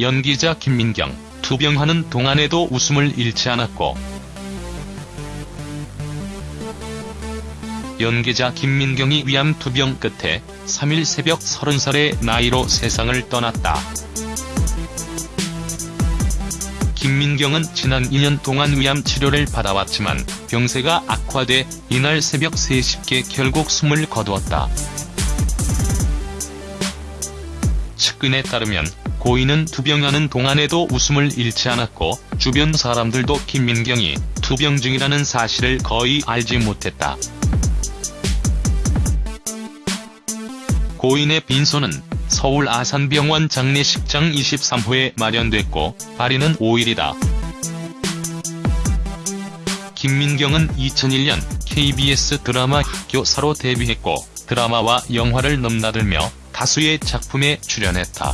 연기자 김민경, 투병하는 동안에도 웃음을 잃지 않았고 연기자 김민경이 위암 투병 끝에 3일 새벽 30살의 나이로 세상을 떠났다. 김민경은 지난 2년 동안 위암 치료를 받아왔지만 병세가 악화돼 이날 새벽 3시께 결국 숨을 거두었다. 측근에 따르면 고인은 투병하는 동안에도 웃음을 잃지 않았고 주변 사람들도 김민경이 투병 중이라는 사실을 거의 알지 못했다. 고인의 빈소는 서울 아산병원 장례식장 23호에 마련됐고 발인은 5일이다. 김민경은 2001년 KBS 드라마 학교사로 데뷔했고 드라마와 영화를 넘나들며 다수의 작품에 출연했다.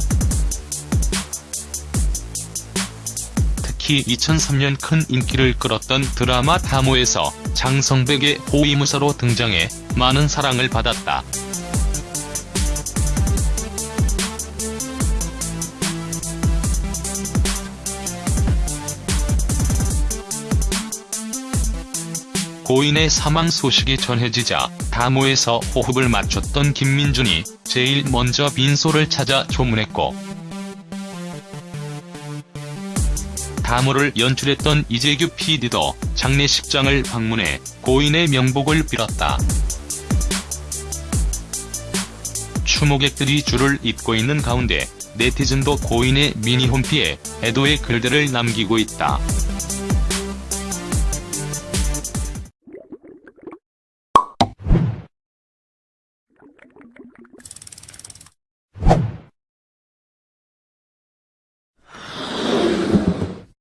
특히 2003년 큰 인기를 끌었던 드라마 다모에서 장성백의 호위무사로 등장해 많은 사랑을 받았다. 고인의 사망 소식이 전해지자 다모에서 호흡을 맞췄던 김민준이 제일 먼저 빈소를 찾아 조문했고 다모를 연출했던 이재규 PD도 장례식장을 방문해 고인의 명복을 빌었다. 추모객들이 줄을 잇고 있는 가운데 네티즌도 고인의 미니홈피에 애도의 글들을 남기고 있다.